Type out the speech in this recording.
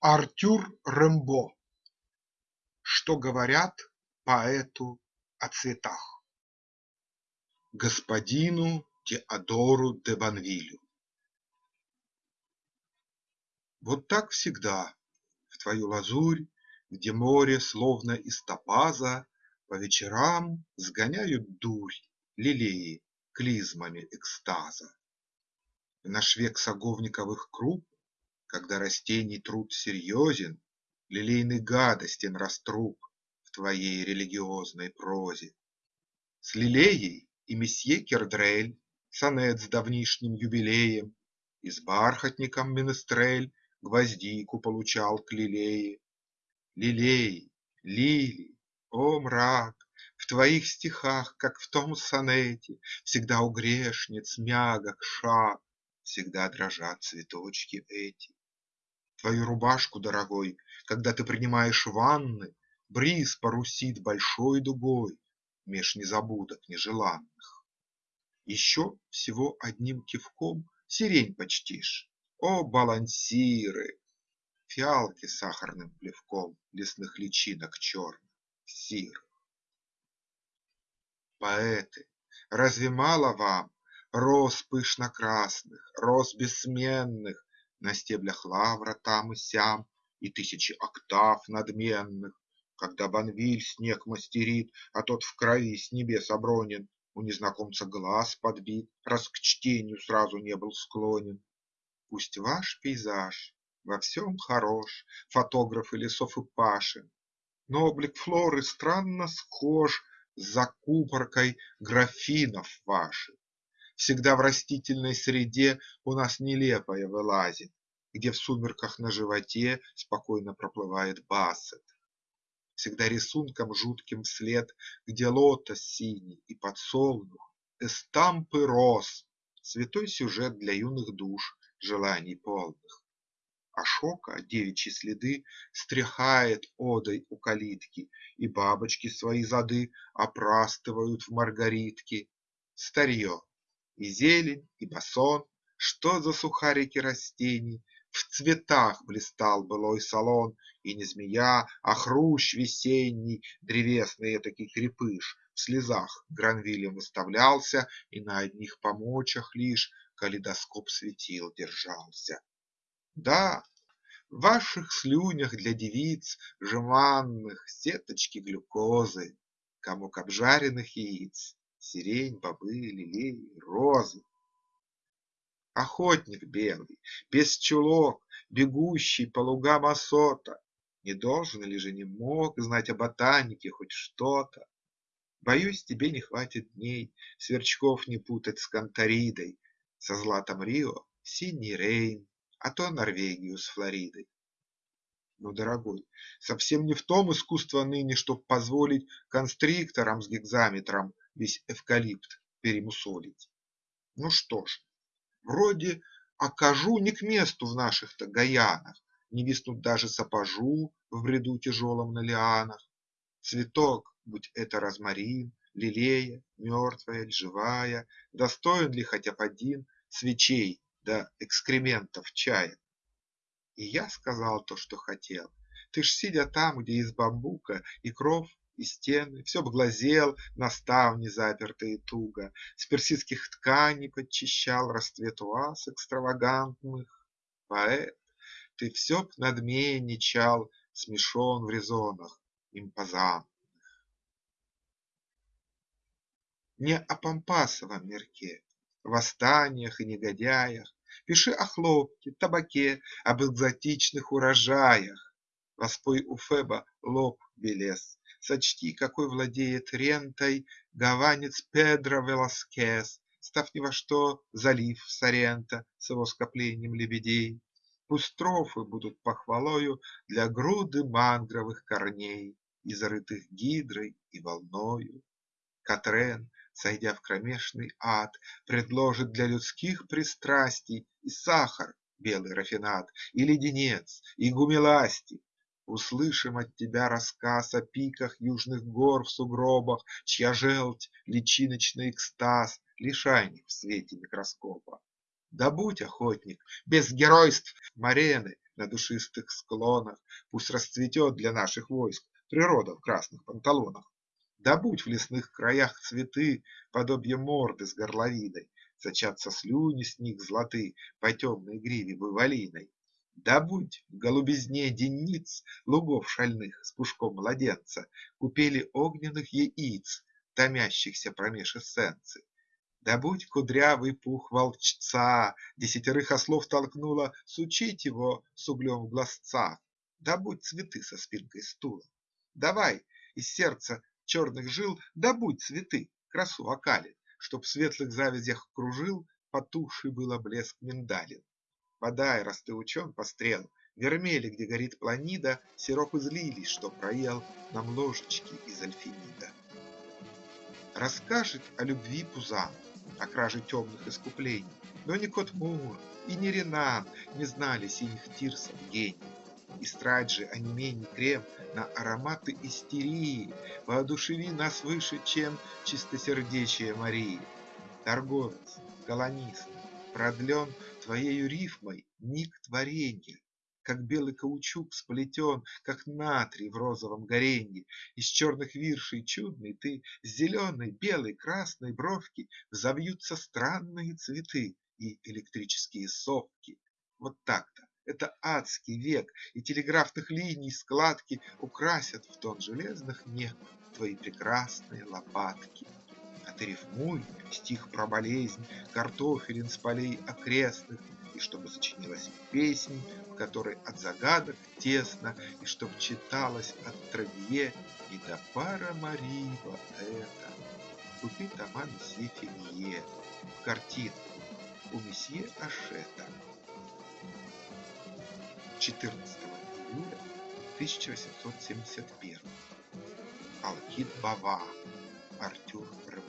Артюр Рембо Что говорят поэту о цветах? Господину Теодору де Банвилю Вот так всегда в твою лазурь, Где море словно из топаза, По вечерам сгоняют дурь Лилеи клизмами экстаза. В наш век саговниковых круп, Когда растений труд серьезен, Лилейный гадостен раструб В твоей религиозной прозе. С лилеей и месье Кердрель Сонет с давнишним юбилеем, И с бархатником Менестрель Гвоздику получал к лилее. Лилеи, лилии, о мрак! В твоих стихах, как в том сонете, Всегда у грешниц мягок шаг, Всегда дрожат цветочки эти. Твою рубашку, дорогой, Когда ты принимаешь ванны, Бриз парусит большой дугой Меж незабудок нежеланных. Еще всего одним кивком Сирень почтишь. О, балансиры! Фиалки сахарным плевком Лесных личинок черных, сирых. Поэты, разве мало вам Роз пышно-красных, роз бессменных На стеблях лавра там и сям И тысячи октав надменных, Когда Банвиль снег мастерит, А тот в крови с небес обронен, У незнакомца глаз подбит, Раз к чтению сразу не был склонен. Пусть ваш пейзаж во всем хорош, Фотографы лесов и пашин, Но облик флоры странно схож С закупоркой графинов ваших. Всегда в растительной среде У нас нелепое вылазит, Где в сумерках на животе Спокойно проплывает бассет. Всегда рисунком жутким вслед, Где лотос синий и подсолнух, Эстампы роз – святой сюжет Для юных душ, желаний полных. Ашока девичьи следы Стряхает одой у калитки, И бабочки свои зады Опрастывают в маргаритки. Старье и зелень, и басон, Что за сухарики растений! В цветах блистал былой салон, И не змея, а хрущ весенний, Древесный этакий крепыш, В слезах Гранвилем выставлялся, И на одних помочах лишь Калейдоскоп светил держался. Да, в ваших слюнях для девиц Жеманных сеточки глюкозы, Комок обжаренных яиц сирень, бобы, лилии, розы. Охотник белый, без чулок, бегущий по лугам осота, Не должен или же не мог знать о ботанике хоть что-то? Боюсь, тебе не хватит дней Сверчков не путать с Канторидой, Со златом Рио синий Рейн, А то Норвегию с Флоридой. Но, дорогой, совсем не в том искусство ныне, Чтоб позволить констрикторам с гекзаметром весь эвкалипт перемусолить. Ну что ж, вроде окажу не к месту в наших-то Гаянах, Не виснут даже сапожу в бреду тяжелом на лианах. Цветок, будь это розмарин, лилея, мертвая ль, живая, Достоин ли хотя б один свечей да экскрементов чая? И я сказал то, что хотел. Ты ж, сидя там, где из бамбука и кров и стены, Все б глазел на ставни, запертые туго, С персидских тканей подчищал Расцвет ваз экстравагантных. Поэт, ты все б надменничал, Смешон в резонах импозантных. Не о пампасовом мирке, Восстаниях и негодяях, Пиши о хлопке, табаке, Об экзотичных урожаях. Воспой у Феба лоб белес, Сочти, какой владеет рентой Гаванец Педро Веласкес, Став ни во что залив Соренто С его скоплением лебедей. Пусть строфы будут похвалою Для груды мангровых корней, Изрытых гидрой и волною. Катрен, сойдя в кромешный ад, Предложит для людских пристрастий И сахар, белый рафинад, И леденец, и гумиластик, Услышим от тебя рассказ О пиках южных гор в сугробах, Чья желчь – личиночный экстаз, Лишайник в свете микроскопа. Да будь, охотник, без геройств Марены, на душистых склонах, Пусть расцветет для наших войск природа в красных панталонах. Добудь в лесных краях цветы, подобие морды с горловиной, Сочатся слюни с них златы по темной гриве буйволиной. Добудь в голубизне денниц лугов шальных с пушком младенца Купели огненных яиц, томящихся промеж эссенций. Добудь кудрявый пух волчца, Десятерых ослов толкнула Сучить его с углем в глазцах. Добудь цветы со спинкой стула. Давай из сердца черных жил Добудь цветы, красу вокалин, Чтоб в светлых завязях кружил Потухший было блеск миндалин. Подай, раз ты учен по стрел, Вермели, где горит планида, Сироп из лилий, что проел Нам ложечки из альфинида. Расскажет о любви Пузан, О краже темных искуплений, Но ни кот Мур и ни Ренан Не знали синих тирсов гений. Истрать же онемений крем На ароматы истерии, Воодушеви нас выше, чем Чистосердечие Марии. Торговец, колонист, продлен Твоею рифмой миг творенья, как белый каучук сплетен, Как натрий в розовом горенье. Из черных виршей чудный ты С зеленой, белой, красной бровки Взовьются странные цветы И электрические совки. Вот так-то. Это адский век, и телеграфных линий складки Украсят в тон железных нек Твои прекрасные лопатки. Ты рифмуй стих про болезнь, Картофелин с полей окрестных, и чтобы сочинилась песнь, в которой от загадок тесно, И чтоб читалось от Травье и до пара Марива это. Купи тома месье Финье в картинку у месье Ашета. 14 июля 1871. Алкид Бава. Артюр Реве.